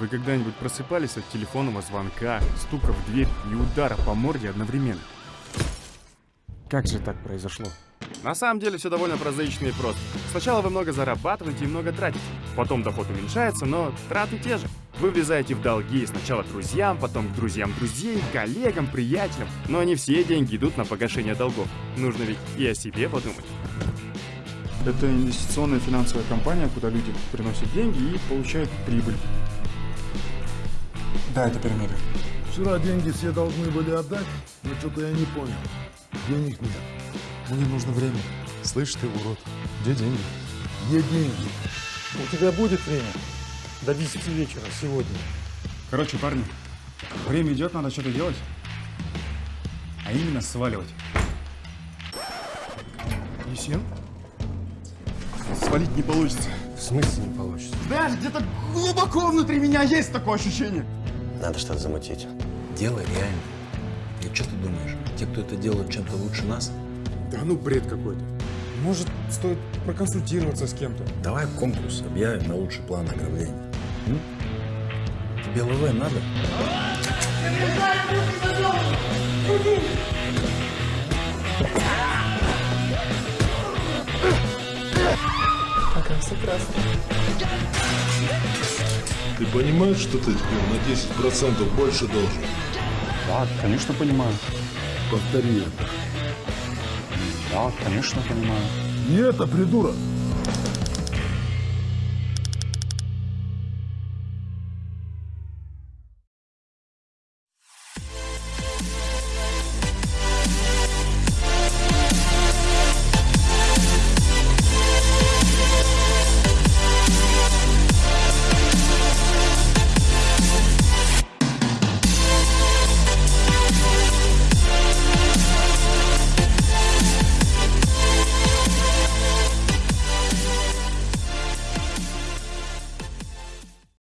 Вы когда-нибудь просыпались от телефонного звонка, стука в дверь и удара по морде одновременно? Как же так произошло? На самом деле все довольно прозаично и просто. Сначала вы много зарабатываете и много тратите. Потом доход уменьшается, но траты те же. Вы влезаете в долги сначала друзьям, потом к друзьям друзей, коллегам, приятелям. Но не все деньги идут на погашение долгов. Нужно ведь и о себе подумать. Это инвестиционная финансовая компания, куда люди приносят деньги и получают прибыль. Да, это пирамида. Вчера деньги все должны были отдать, но что-то я не понял. Денег нет. Мне нужно время. Слышь ты, урод, где деньги? Где деньги? У тебя будет время? До 10 вечера сегодня. Короче, парни, время идет, надо что-то делать. А именно сваливать. Есен? Свалить не получится. В смысле не получится? Знаешь, где-то глубоко внутри меня есть такое ощущение. Надо что-то замутить. Дело реально. И что ты думаешь, те, кто это делают чем-то лучше нас? Да ну бред какой-то. Может, стоит проконсультироваться с кем-то? Давай конкурс объявим на лучший план ограбления. М? Тебе ЛВ надо? Ты понимаешь, что ты теперь на 10% больше должен? Да, конечно, понимаю. Повтори это. Да, конечно, понимаю. Не это, придурок.